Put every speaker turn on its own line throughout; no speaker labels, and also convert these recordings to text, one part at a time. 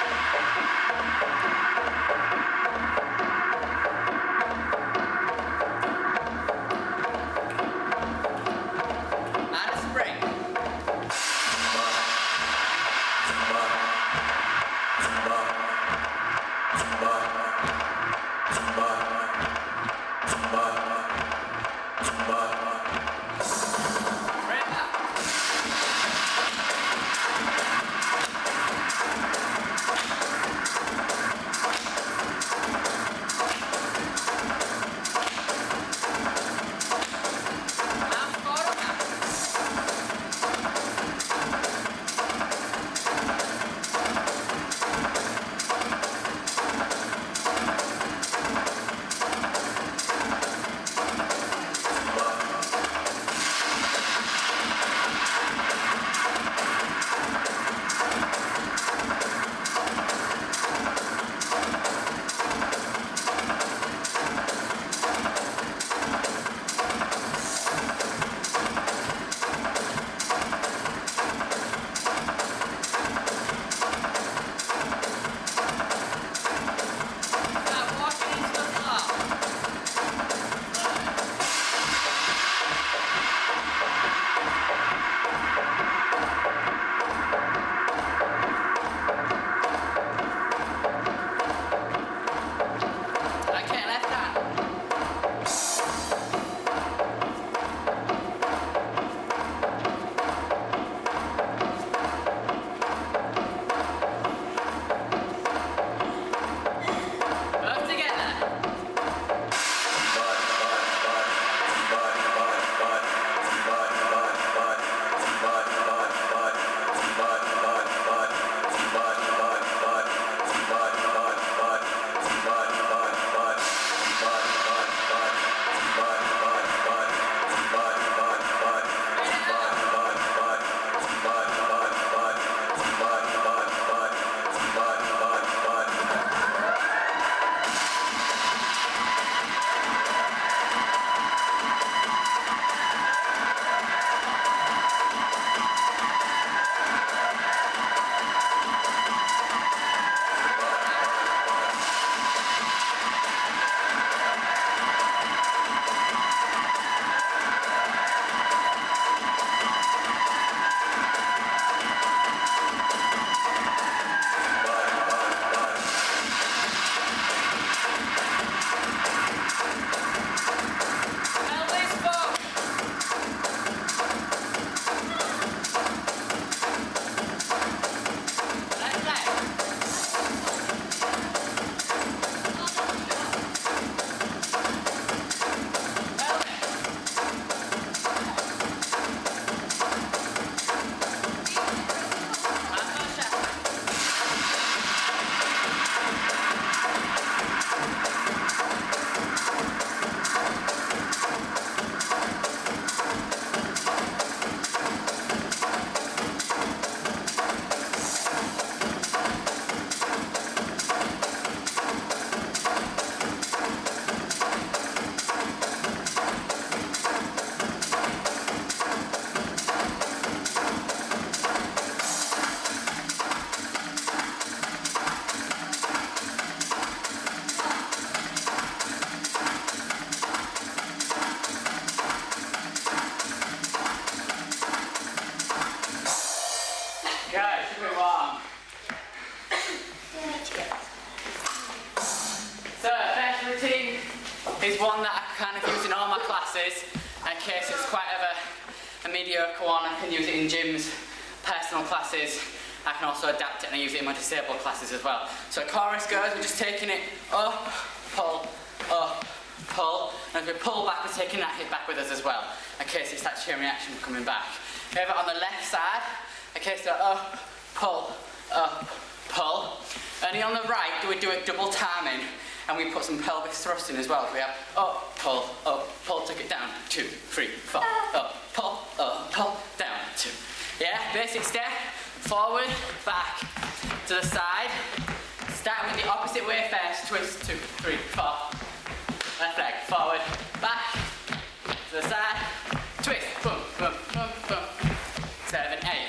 Thank you. So chorus we're just taking it up, pull, up, pull. And as we pull back, we're taking that hip back with us as well, in case it's that chain reaction coming back. We have it on the left side, okay, so up, pull, up, pull. Only on the right do we do it double timing and we put some pelvic thrust in as well. We have up, pull, up, pull, take it down, two, three, four, up, pull, up, pull, down, two. Yeah, basic step, forward, back, to the side. Start with the opposite way first, twist, two, three, four. Left leg, forward, back, to the side, twist, boom, boom, boom, boom. Seven, eight.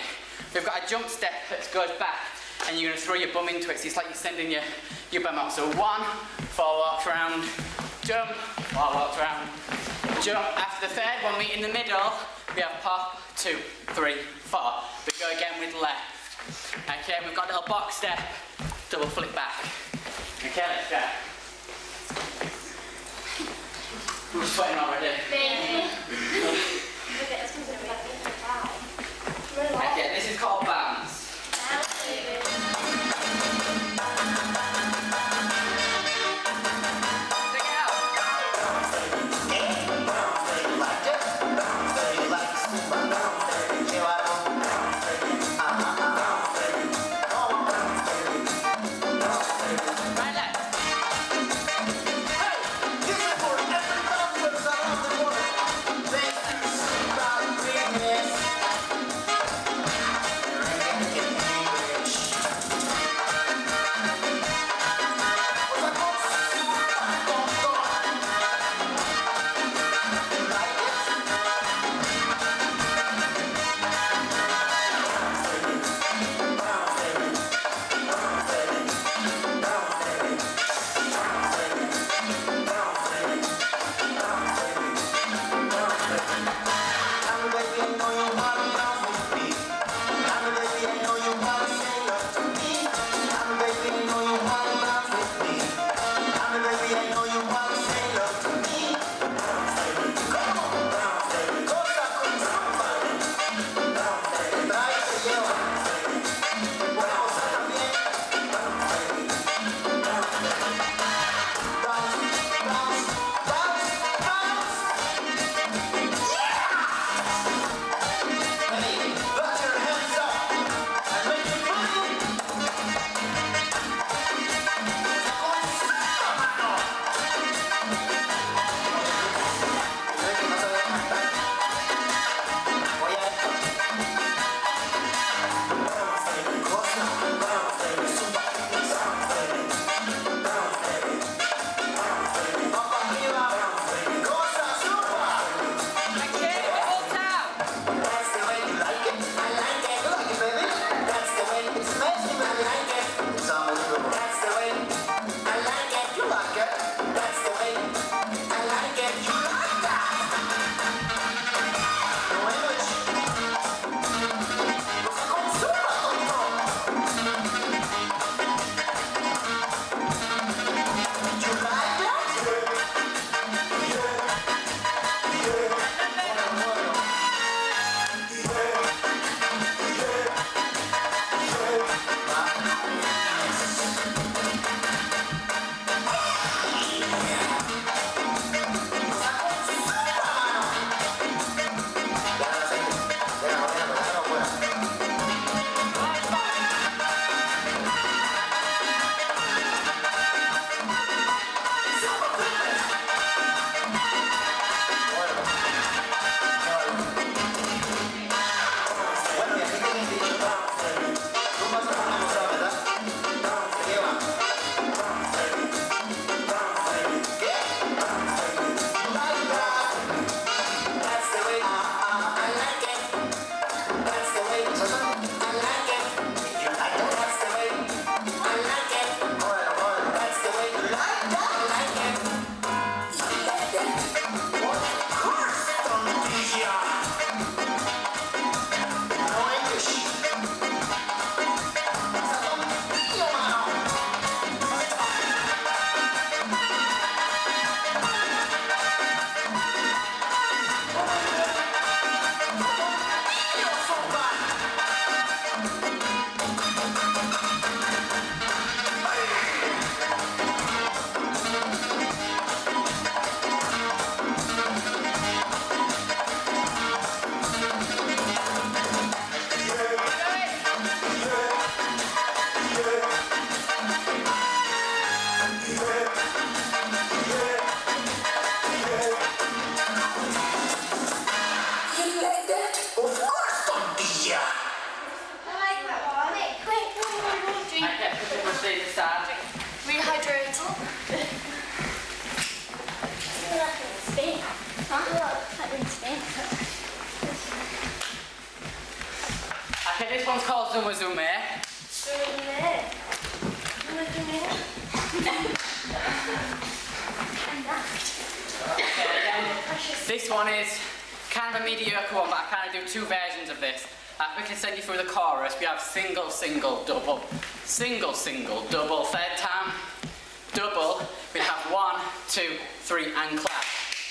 We've got a jump step that goes back and you're to throw your bum into it. So it's like you're sending your, your bum up. So one, four walks round, jump, four walks round, jump. After the third one, we in the middle, we have pop, two, three, four. We go again with left. Okay, we've got a little box step, double flip back. Okay, let's go. I'm sweating already. Okay, this single, single, double. Third time, double. We have one, two, three, and clap.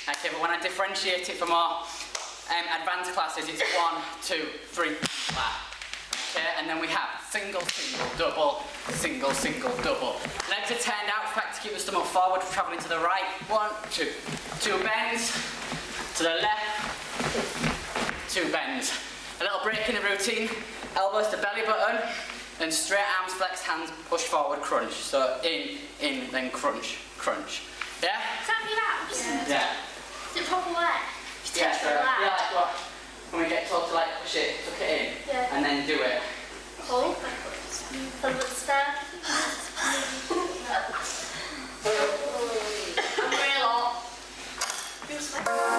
Okay, but when I differentiate it for more um, advanced classes, it's one, two, three, clap. Okay, and then we have single, single, double, single, single, double. Legs are turned out, fact, to keep the stomach forward, travelling to the right. One, two. Two bends. To the left. Two bends. A little break in the routine. Elbows to belly button. And straight arms, flexed hands, push forward, crunch. So in, in, then crunch, crunch. Yeah?
Is that your abs?
Yeah.
Is it proper way?
Yeah, so, yeah, like what? When we get told to like push it, tuck it in,
Yeah.
and then do it.
Cool. And what's? I'm real hot. Feels like-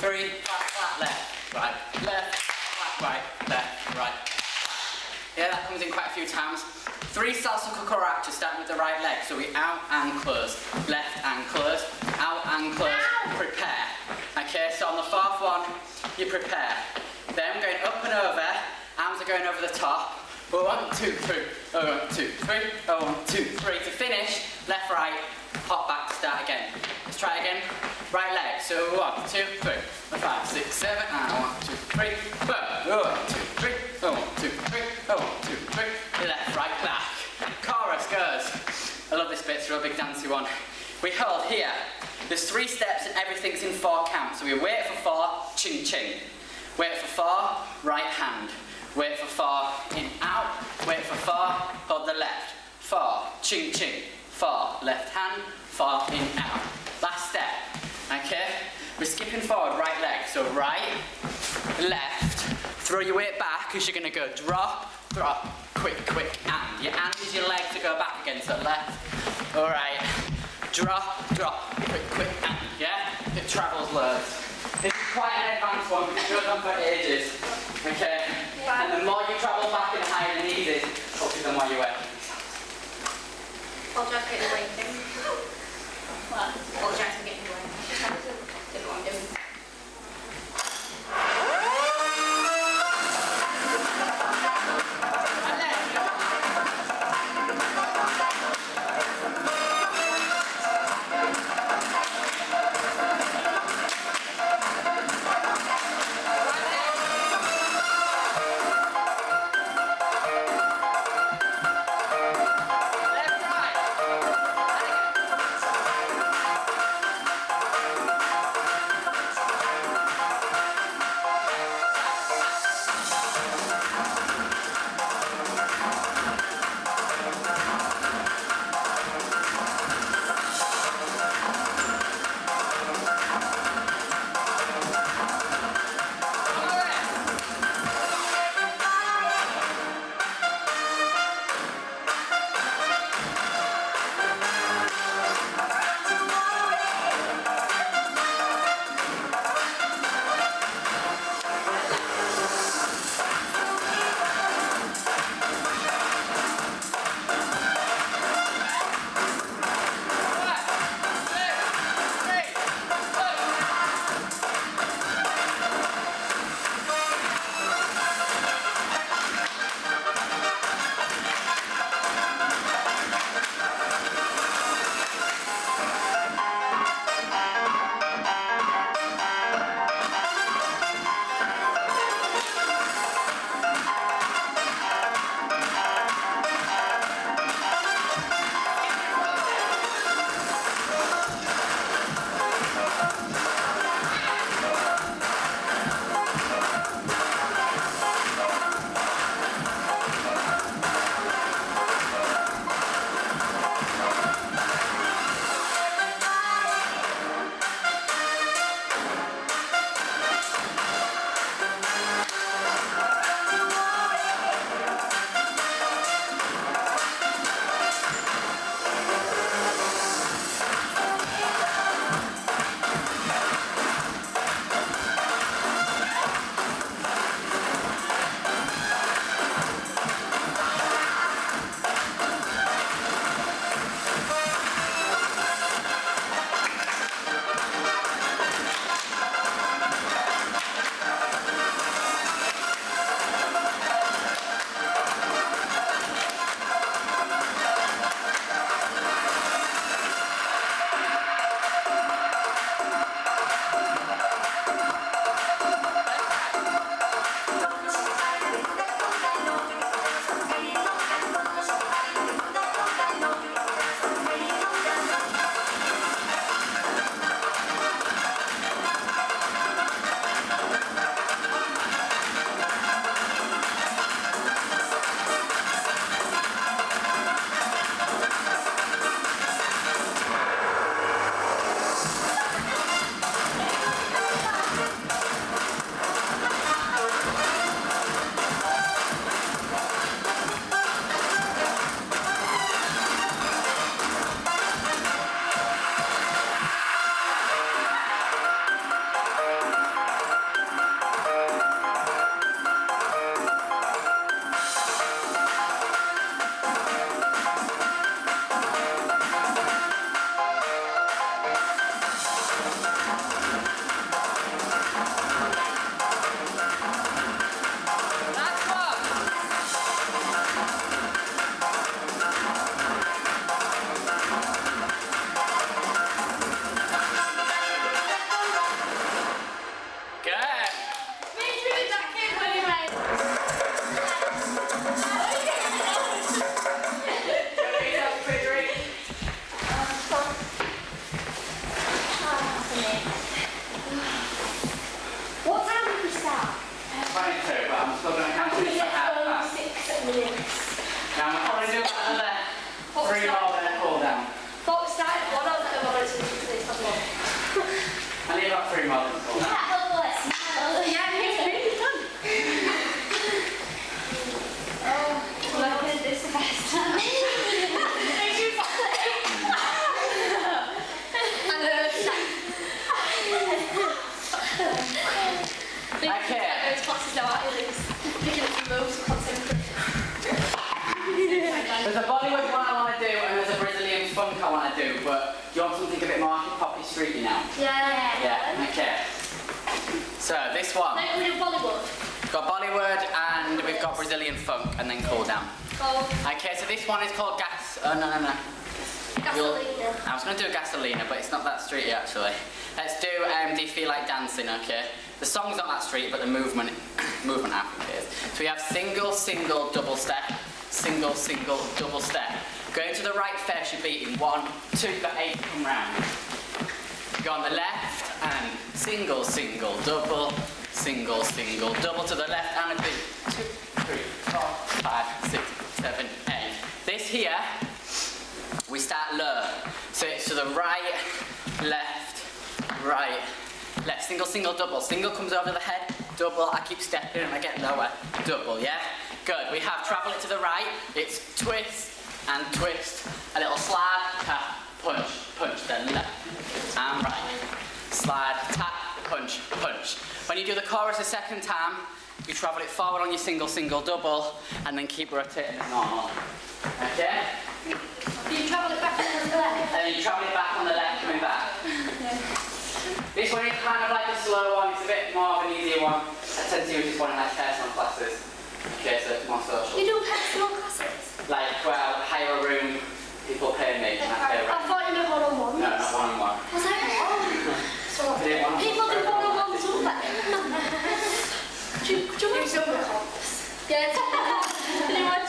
three, flat, flat, left, right, left, flat, right, left, right. Yeah, that comes in quite a few times. Three salsa cucaracha starting with the right leg. So we out and close, left and close, out and close, prepare. Okay, so on the fourth one, you prepare. Then going up and over, arms are going over the top. One, two, three, oh, one, two, three, oh, one, two, three. To finish, left, right, hop back, start again. Let's try again. Right leg, so one, two, three, four, five, six, seven, and one, two, three, four, one, two, three, one, two, three, one, two, three, left, right, back. Chorus goes. I love this bit, it's a real big dancey one. We hold here. There's three steps and everything's in four counts. So we wait for four, ching ching. Wait for four, right hand. Wait for four, in, out. Wait for four, hold the left. Four, ching ching. Four, left hand. far, in, out. Last step. Okay? We're skipping forward, right leg. So right, left. Throw your weight back because you're going to go drop, drop, quick, quick, and. Your and is your leg to go back again. So left, all right. Drop, drop, quick, quick, and. Yeah? It travels loads. This is quite an advanced one because it goes on for ages. Okay? And the more you travel back and higher the knees is, the more you wear.
I'll just get the weight this
one is called Gas. Oh no no no.
Gasolina.
I was going to do a Gasolina, but it's not that streety actually. Let's do um, Do You Feel Like Dancing, okay? The song's not that street, but the movement, movement I think is. So we have single, single, double step, single, single, double step. Going to the right first, you're beating one, two, you've eight come round. Go on the left and single, single, double, single, single, double to the left and a beat. Two, three, four, five, six, seven. This here, we start low. So it's to the right, left, right, left. Single, single, double. Single comes over the head, double. I keep stepping and I get lower. Double, yeah? Good. We have travel it to the right. It's twist and twist. A little slide, tap, punch, punch, then left and right. Slide, tap, punch, punch. When you do the chorus a second time, you travel it forward on your single, single, double, and then keep rotating it normal. Okay?
Do you travel it back and the left?
And then you travel it back on the left, coming back. This one is kind of like a slow one, it's a bit more of an easier one. I tend to use this one in like personal classes. Okay, so it's more social.
You do personal classes?
Like, well, hire a room, people pay me, and I pay
I
rent.
thought you meant one-on-ones.
No, not one on one.
Was that one?
I did one on
People do
one.
one-on-ones all day. Do you, do you want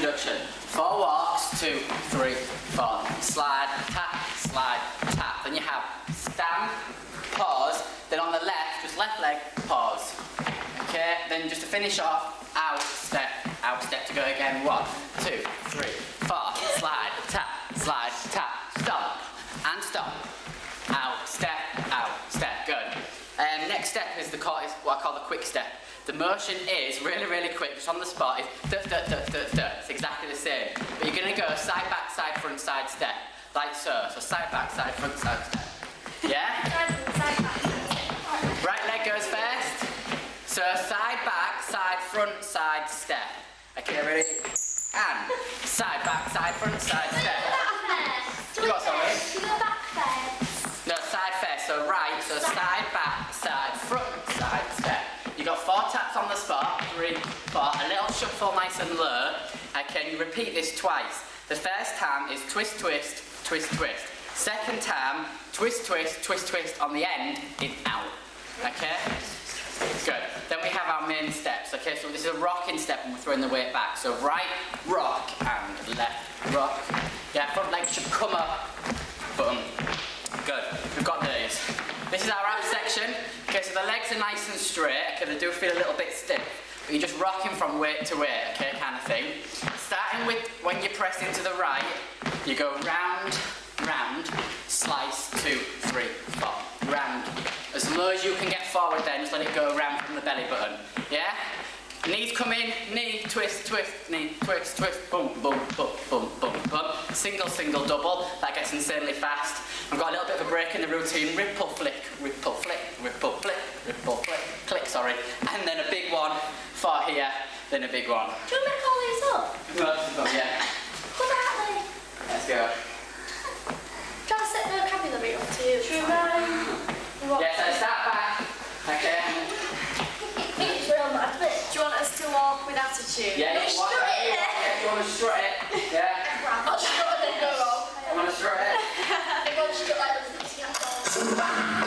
introduction. Four walks, two, three, four. Slide, tap, slide, tap. Then you have stamp, pause. Then on the left, just left leg, pause. Okay, then just to finish off, out, step, out, step to go again. One, two, three, four. Slide, tap, slide, tap, stop, and stop. Out, step, out, step. Good. Um, next step is the is what I call the quick step. The motion is really, really quick, just on the spot. It's duh, duh, duh, duh, duh. It's exactly the same. But you're gonna go side, back, side, front, side, step. Like so. So side, back, side, front, side, step. Yeah? Right leg goes first. So side, back, side, front, side, step. Okay, ready? And side, back, side, front, side, step. You got something? No, side first. So right, so side, back, side, front, side, step. You got four taps on the spot. Three, four. A little shuffle, nice and low. Okay, you repeat this twice. The first time is twist, twist, twist, twist. Second time, twist, twist, twist, twist. On the end is out. Okay. Good. Then we have our main steps. Okay, so this is a rocking step and we're throwing the weight back. So right, rock, and left, rock. Yeah, front leg should come up. Boom. Good. We've got these. This is our ab section. Okay, so the legs are nice and straight. Okay, they do feel a little bit stiff. But you're just rocking from weight to weight, okay, kind of thing. Starting with when you press into the right, you go round, round, slice, two, three, four, round. As low as you can get forward then, just let it go around from the belly button. Yeah? Knees come in, knee, twist, twist, knee, twist, twist, boom, boom, boom, boom, boom, boom. Single, single, double. That gets insanely fast. I've got a little bit of a break in the routine. Ripple flick, ripple flick, ripple flick, ripple flick, click, sorry. And then a big one far here, then a big one.
Do you make all these up?
Yeah,
Come out, Lee.
let's go.
Try to set vocabulary up to you. Try. What?
Yeah, so start back. Okay.
It's real mad, do you want us to walk with attitude?
Yeah,
No,
you want,
strut it.
yeah, you want to strut it. Yeah,
I'll strut and then go
you want to strut it.
I'm going to strut like this.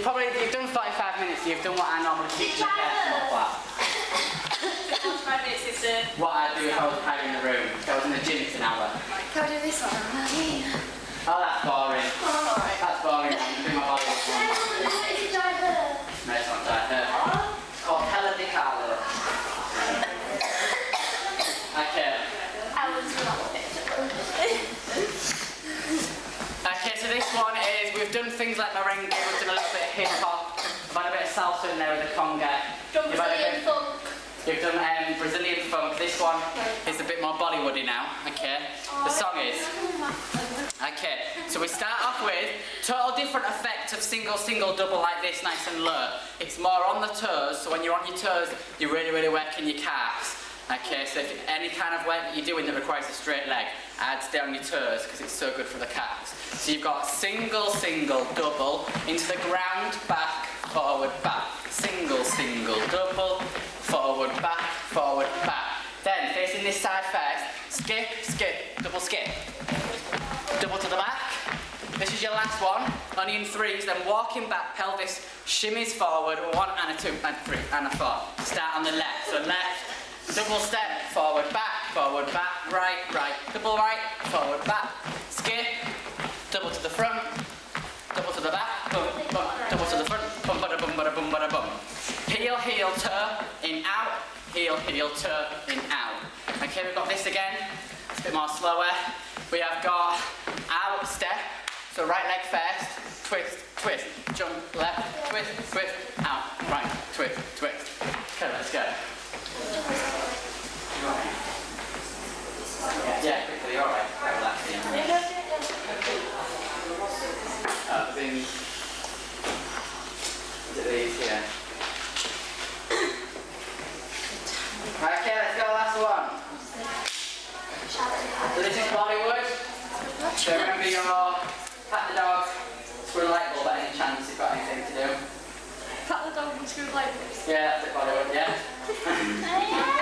You've probably you've done 45 minutes. You've done what I normally teach in a personal
minutes is uh,
What I'd do if I was in the room. If I was in the gym for an hour.
Can I do this one?
Oh, that's boring.
Alright.
That's boring. I'm doing my body. No, it's not that. Uh, it's called Hella Di Carlo. Okay. Okay, so this one is, we've done things like merengue, we've done a little bit of hip hop, we've had a bit of salsa in there with the conga.
Drum
You've a
Brazilian
bit-
funk.
You've done um, Brazilian funk. This one is a bit more Bollywoody now. Okay. The song is. Okay. So we start off with total different effect of single, single, double like this, nice and low. It's more on the toes. So when you're on your toes, you're really, really working your calves. Okay. So if any kind of work that you're doing that requires a straight leg, stay on your toes because it's so good for the calves. So you've got single, single, double into the ground, back, forward, back. Single, single, double, forward, back, forward, back. Then facing this side first, skip, skip, double skip. Double to the back. This is your last one. Only in threes, then walking back, pelvis shimmies forward, one and a two and three and a four. Start on the left. So left, double step, forward, back, forward, back, right, right, double right, forward, back, skip, double to the front, double to the back, boom, boom, double to the front, boom, bada, boom, bada, boom, bada, boom. Heel, heel, toe, in, out, heel, heel, toe, in, out. Okay, we've got this again. It's a bit more slower. We have got out step, so right leg first, twist, twist, jump, left, twist, twist, out, right, twist, twist. Okay, let's go. Yeah, yeah, quickly, alright. Uh, thing. Here? Okay, let's go, last one. So this is Bollywood. So remember your pat the dog, screw the light bulb any chance you've got anything to do.
Cut the dog and screw like this.
Yeah, that's it Bollywood, yeah.
I can't